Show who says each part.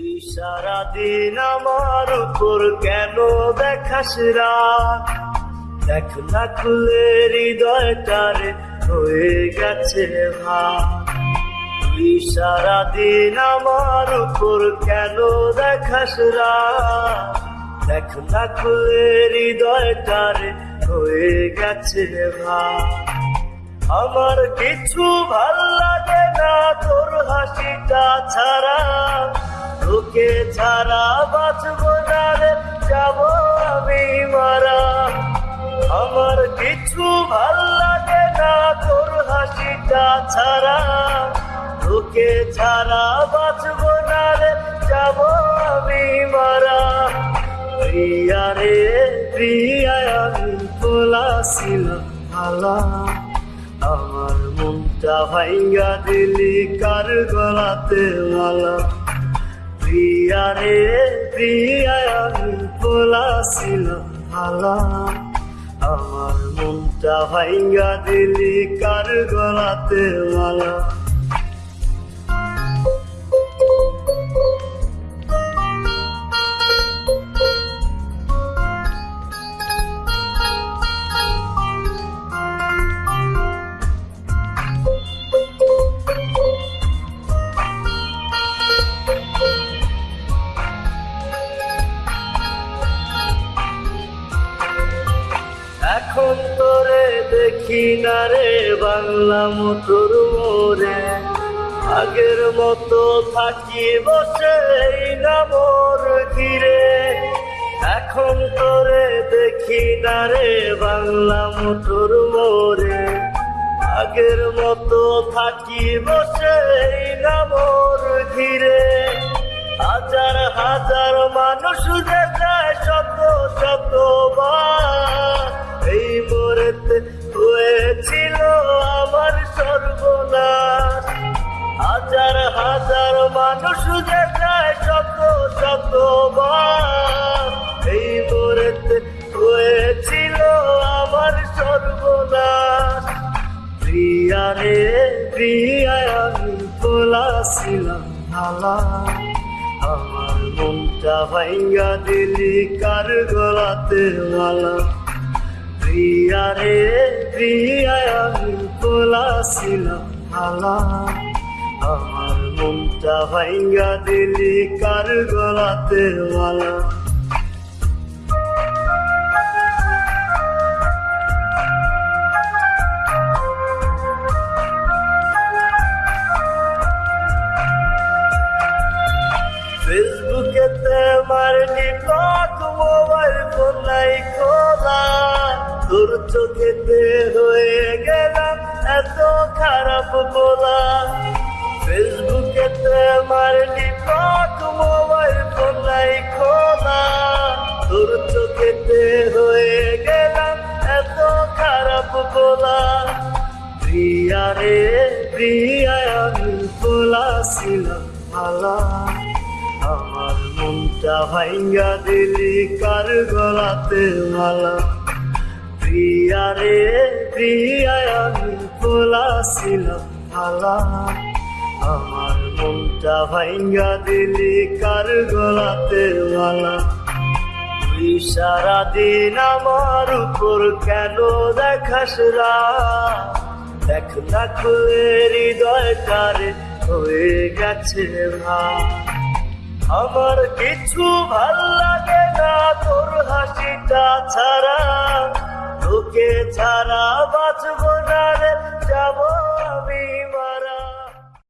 Speaker 1: তুই সারাদিন আমার উপর কেন দেখাস রাগ? দেখ না খুলে হৃদয়টারে হয়ে গেছে ভাগ। তুই সারাদিন আমার উপর কেন দেখাস রাগ? দেখ না খুলে হৃদয়টারে হয়ে গেছে ভাগ। আমার কিছু ভালো লাগে না তোর হাসিটা ছাড়া। তোকে ছাড়া বাঁচব না রে, যাব আমি মারা। আমার কিছু ভালো লাগে না তোর হাসিটা ছাড়া। তোকে ছাড়া বাঁচব না রে, যাব আমি মারা। প্রিয়া রে, প্রিয়া, আমি বলাছিলাম ভালা আমার মনটা ভাইঙ্গা দিলি কার গলাতে মালা? প্রিয়া রে প্রিয়া আমি ভালা আমার মনটা ভাইঙ্গা দিলি কার গলাতে মালা? এখন তোরে দেখি না রে, বাংলা মতোর মোরে আগের মতো থাকি বসে না মোর ঘিরে। এখন তোরে দেখি না রে, বাংলা মতোর মোরে আগের মতো থাকি বসে না মোর ঘিরে। হাজার হাজার মানুষ যে যায় শত শত মানুষ যে যায় শত শত বার। এই মোরেতে হয়েছিল আমার সর্বনাশ। প্রিয়া রে প্রিয়া আমি বলাছিলাম ভালা আমার মনটা ভাইঙ্গা দিলি কার গলাতে মালা। প্রিয়া রে প্রিয়া আমি বলাছিলাম ভালা মনটা ভাইঙ্গা দিলি কার গলাতে মালা? ফেসবুকেতে মারলি ব্লক মোবাইল ফোন নাই খোলা। তোর চোখেতে হয়ে গেলাম এত খারাপ বলা। ফেসবুকেতে মারলি ব্লক মোবাইল ফোন নাই খোলা। তোর চোখেতে হয়ে গেলাম এত খারাপ বলা প্রিয়া রে, প্রিয়া, আমি বলাছিলাম ভালা আমার মনটা ভাইঙ্গা দিলি কার গলাতে মালা। প্রিয়া রে, প্রিয়া, আমি বলাছিলাম ভালা আমার মনটা ভাইঙ্গা দিলি কার গলাতে মালা? তুই সারাদিন আমার উপর কেন দেখাস রাগ? দেখ না খুলে হৃদয়টারে হয়ে গেছে ভাব আমার কিছু ভালো লাগে না তোর হাসিটা ছাড়া। তোকে ছাড়া বাঁচব না